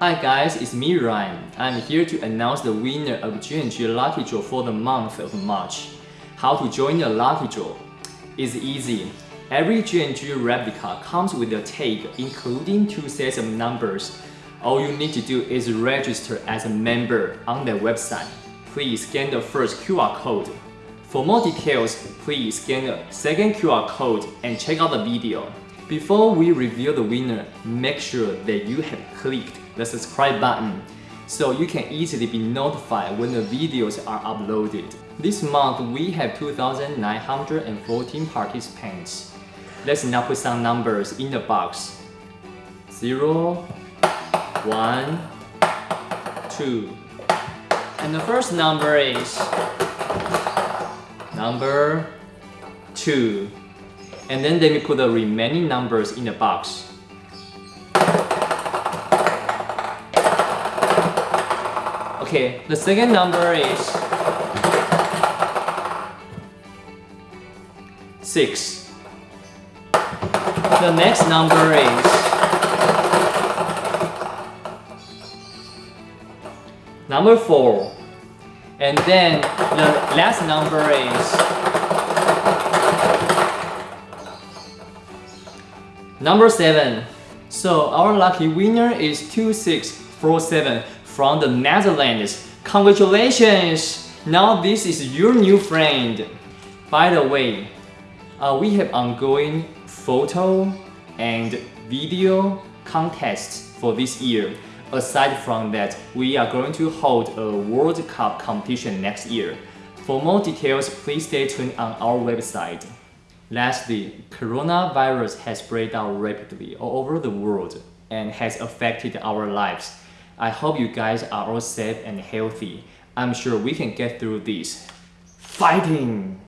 Hi guys, it's me Ryan. I'm here to announce the winner of G&G Lucky Draw for the month of March. How to join the Lucky Draw? It's easy. Every G&G replica comes with a tag including two sets of numbers. All you need to do is register as a member on their website. Please scan the first QR code. For more details, please scan the second QR code and check out the video. Before we reveal the winner, make sure that you have clicked the subscribe button so you can easily be notified when the videos are uploaded. This month we have 2,914 participants. Let's now put some numbers in the box. 0, 1, 2. And the first number is number 2. And then let me put the remaining numbers in the box. Okay, the second number is 6. The next number is number 4. And then the last number is Number 7. So our lucky winner is 2647 from the Netherlands. Congratulations! Now this is your new friend. By the way, uh, we have ongoing photo and video contests for this year. Aside from that, we are going to hold a World Cup competition next year. For more details, please stay tuned on our website. Lastly, coronavirus has spread out rapidly all over the world and has affected our lives. I hope you guys are all safe and healthy. I'm sure we can get through this. Fighting!